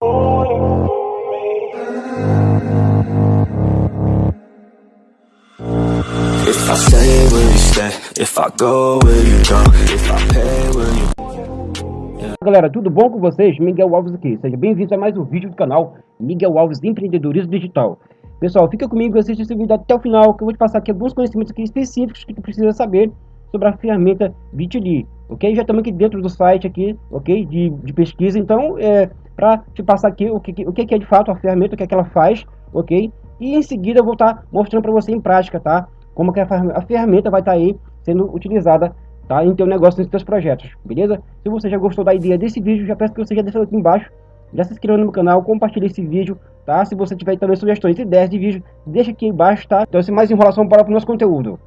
If I stay, will you stay? If I go, will you go? If I pay, will you Galera, tudo bom com vocês? Miguel Alves aqui. Seja bem-vindo a mais um vídeo do canal Miguel Alves Empreendedorismo Digital. Pessoal, fica comigo e assista esse vídeo até o final, que eu vou te passar aqui alguns conhecimentos aqui específicos que tu precisa saber sobre a ferramenta Bitly, ok? Já estamos aqui dentro do site aqui, ok? De, de pesquisa, então, é, para te passar aqui o que, o que é de fato a ferramenta, o que é que ela faz, ok? E em seguida eu vou estar tá mostrando para você em prática, tá? Como que a, ferramenta vai estar tá aí sendo utilizada, tá? Em teu negócio, nos teus projetos, beleza? Se você já gostou da ideia desse vídeo, já peço que você já deixe aqui embaixo, já se inscreva no canal, compartilhe esse vídeo, tá? Se você tiver também sugestões e ideias de vídeo, deixa aqui embaixo, tá? Então, sem mais enrolação, para o nosso conteúdo.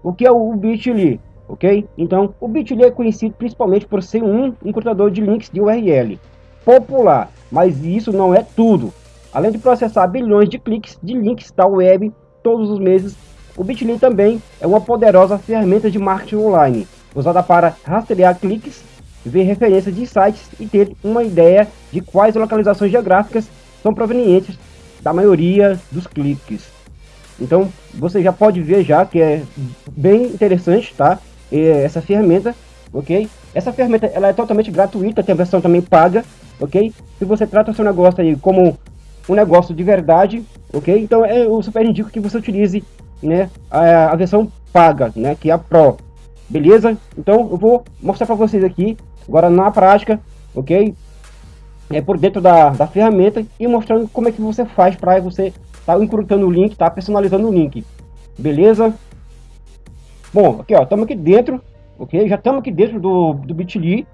O que é o Bitly? Ok? Então, o Bitly é conhecido principalmente por ser um encurtador de links de URL popular, mas isso não é tudo. Além de processar bilhões de cliques de links da web todos os meses, o Bitly também é uma poderosa ferramenta de marketing online, usada para rastrear cliques, ver referências de sites e ter uma ideia de quais localizações geográficas são provenientes da maioria dos cliques. Então, você já pode ver já que é bem interessante, tá? Essa ferramenta, ok? Essa ferramenta ela é totalmente gratuita, tem a versão também paga, ok? Se você trata o seu negócio aí como um negócio de verdade, ok? Então é, eu super indico que você utilize né, a, a versão paga, né, que é a Pro, beleza? Então eu vou mostrar para vocês aqui, agora na prática, ok? É por dentro da, da ferramenta e mostrando como é que você faz para você tá encurtando o link, tá personalizando o link, beleza? Bom, aqui ó, estamos aqui dentro, ok? Já estamos aqui dentro do, do Bitly,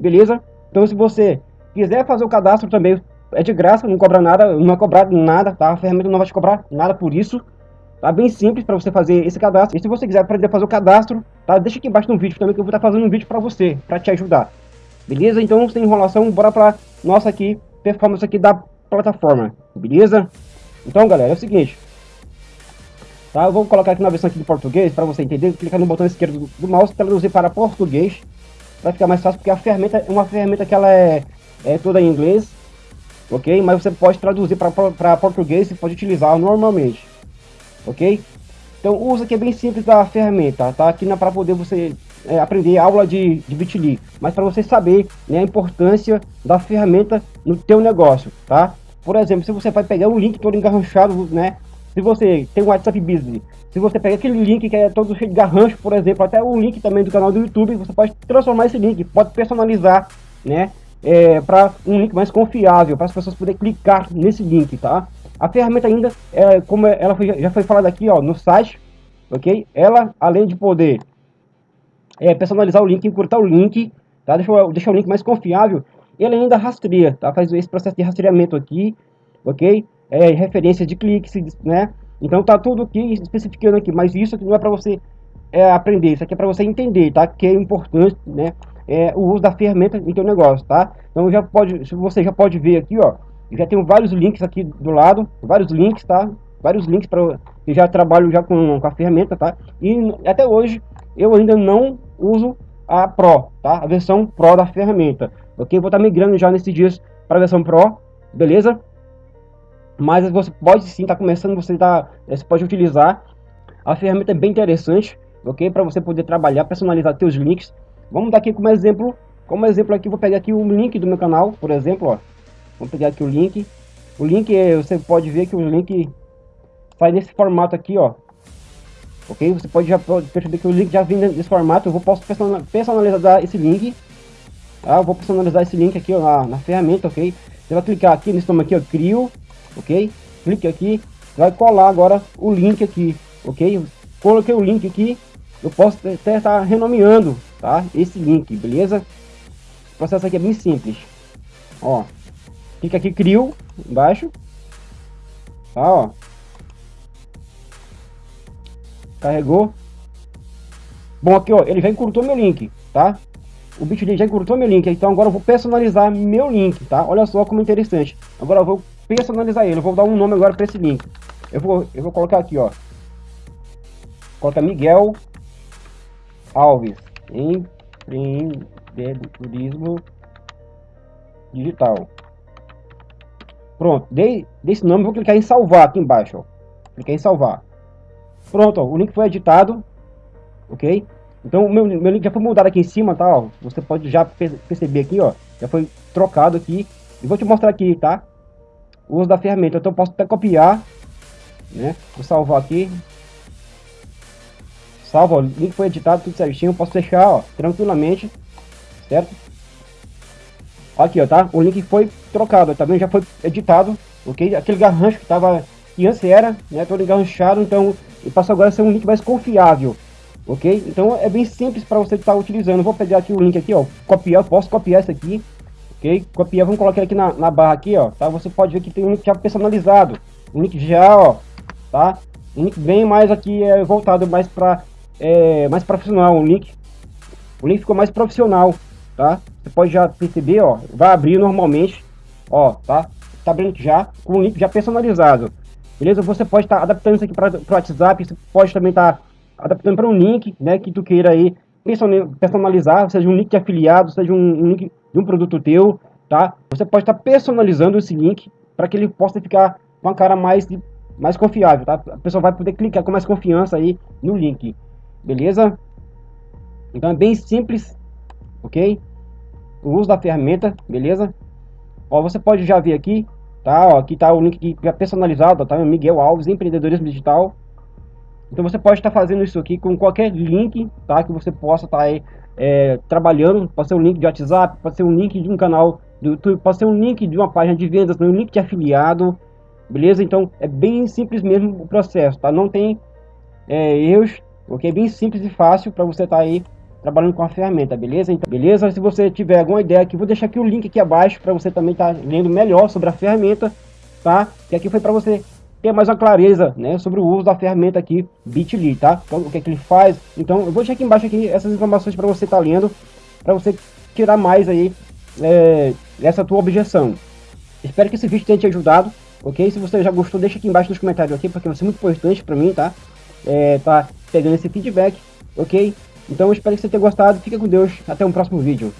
beleza? Então se você quiser fazer o cadastro também, é de graça, não cobra nada, não é cobrado nada, tá? A ferramenta não vai te cobrar nada por isso. Tá bem simples para você fazer esse cadastro. E se você quiser aprender a fazer o cadastro, tá? Deixa aqui embaixo no vídeo também que eu vou estar fazendo um vídeo para você, para te ajudar. Beleza? Então, sem enrolação, bora para nossa aqui performance aqui da plataforma. Beleza? Então, galera, é o seguinte. Tá? Eu vou colocar aqui na versão aqui de português para você entender. Clicar no botão esquerdo do, do mouse, traduzir para português. Vai ficar mais fácil porque a ferramenta é uma ferramenta que ela é, é toda em inglês ok? Mas você pode traduzir para português e pode utilizar normalmente, ok? Então o uso aqui é bem simples da ferramenta, tá? Aqui para poder você é, aprender aula de, de Bitly, mas para você saber né, a importância da ferramenta no teu negócio, tá? Por exemplo, se você vai pegar um link todo engarranchado, né? Se você tem um WhatsApp Business, se você pega aquele link que é todo cheio de garrancho, por exemplo, até o link também do canal do YouTube, você pode transformar esse link, pode personalizar, né? é, para um link mais confiável, para as pessoas poderem clicar nesse link, tá? A ferramenta ainda, é, como ela foi, já foi falada aqui ó, no site, ok? Ela, além de poder é, personalizar o link, encurtar o link, tá? Deixa, deixar o link mais confiável, ele ainda rastreia, tá? Faz esse processo de rastreamento aqui, ok? É, referência de cliques, né? Então tá tudo aqui especificando aqui, mas isso aqui não é para você é, aprender, isso aqui é para você entender, tá? Que é importante, né? é, o uso da ferramenta em teu negócio, tá? Então já pode, você já pode ver aqui, ó, já tem vários links aqui do lado, vários links, tá? Vários links para que já trabalho já com, com a ferramenta, tá? E até hoje eu ainda não uso a Pro, tá? A versão Pro da ferramenta, ok? Vou estar tá migrando já nesses dias para a versão Pro, beleza? Mas você pode sim estar tá começando, você tá, você pode utilizar. A ferramenta é bem interessante, ok? Para você poder trabalhar, personalizar seus links Vamos dar aqui como exemplo, como exemplo aqui, vou pegar aqui o link do meu canal, por exemplo, ó. Vamos pegar aqui o link. O link, você pode ver que o link sai nesse formato aqui, ó. Ok? Você pode já perceber que o link já vem nesse formato. Eu vou posso personalizar esse link. Tá? Eu vou personalizar esse link aqui ó, na, na ferramenta, ok? Você vai clicar aqui nesse nome aqui, ó, crio, ok? Clique aqui, vai colar agora o link aqui, ok? Coloquei o link aqui, eu posso até estar renomeando, tá? Esse link, beleza? O processo aqui é bem simples. Ó, clica aqui, crio, embaixo. Tá, ó. Carregou. Bom, aqui, ó, ele já encurtou meu link, tá? O Bitly já encurtou meu link, então agora eu vou personalizar meu link, tá? Olha só como interessante. Agora eu vou personalizar ele, eu vou dar um nome agora para esse link. Eu vou, eu vou colocar aqui, ó. Coloca Miguel Alves, empreendedorismo digital. Pronto, dei, dei esse nome, vou clicar em salvar aqui embaixo, ó. Cliquei em salvar. Pronto, ó, o link foi editado, ok? Então o meu, meu link já foi mudado aqui em cima, tá? Ó. Você pode já perceber aqui, ó. Já foi trocado aqui. E vou te mostrar aqui, tá? O uso da ferramenta. Então eu posso até copiar, né? Vou salvar aqui. Salva, o link foi editado, tudo certinho. Posso fechar, ó, tranquilamente, certo? Aqui, ó, tá? O link foi trocado, tá? Já foi editado, ok? Aquele garrancho que tava, que antes era, né? Todo engarranchado, então, e passa agora a ser um link mais confiável, ok? Então é bem simples para você estar tá utilizando. Vou pegar aqui o link aqui, ó, copiar, posso copiar isso aqui, ok? Copiar, vamos colocar aqui na, na barra aqui, ó, tá? Você pode ver que tem um link já personalizado, um link já, ó, tá? Um link bem mais aqui é voltado mais para é, mais profissional, um link, o link ficou mais profissional, tá? Você pode já perceber, ó, vai abrir normalmente, ó, tá? Tá abrindo já com o link já personalizado, beleza? Você pode estar tá adaptando isso aqui para o WhatsApp, você pode também estar tá adaptando para um link, né, que tu queira aí personalizar, seja um link de afiliado, seja um, link de um produto teu, tá? Você pode estar tá personalizando esse link para que ele possa ficar com a cara mais, mais confiável, tá? A pessoa vai poder clicar com mais confiança aí no link, beleza? Então é bem simples, ok? O uso da ferramenta, beleza? Ó, você pode já ver aqui, tá? Ó, aqui tá o link que é personalizado, tá? Miguel Alves, empreendedorismo digital, então você pode estar fazendo isso aqui com qualquer link, tá? Que você possa estar aí é, trabalhando. Pode ser um link de WhatsApp, pode ser um link de um canal do YouTube, pode ser um link de uma página de vendas, um link de afiliado, beleza? Então é bem simples mesmo o processo, tá? Não tem é, erros, ok? Bem simples e fácil para você estar aí trabalhando com a ferramenta, beleza? Então, beleza? Se você tiver alguma ideia aqui, vou deixar aqui o link aqui abaixo para você também estar lendo melhor sobre a ferramenta, tá? Que aqui foi para você ter mais uma clareza né, sobre o uso da ferramenta aqui Bitly, tá? Então, o que, é que ele faz. Então, eu vou deixar aqui embaixo aqui essas informações para você estar tá lendo, para você tirar mais aí é, essa tua objeção. Espero que esse vídeo tenha te ajudado, ok? Se você já gostou, deixa aqui embaixo nos comentários aqui, porque vai ser muito importante para mim, tá? É, tá pegando esse feedback, ok? Então, eu espero que você tenha gostado. Fica com Deus. Até um próximo vídeo.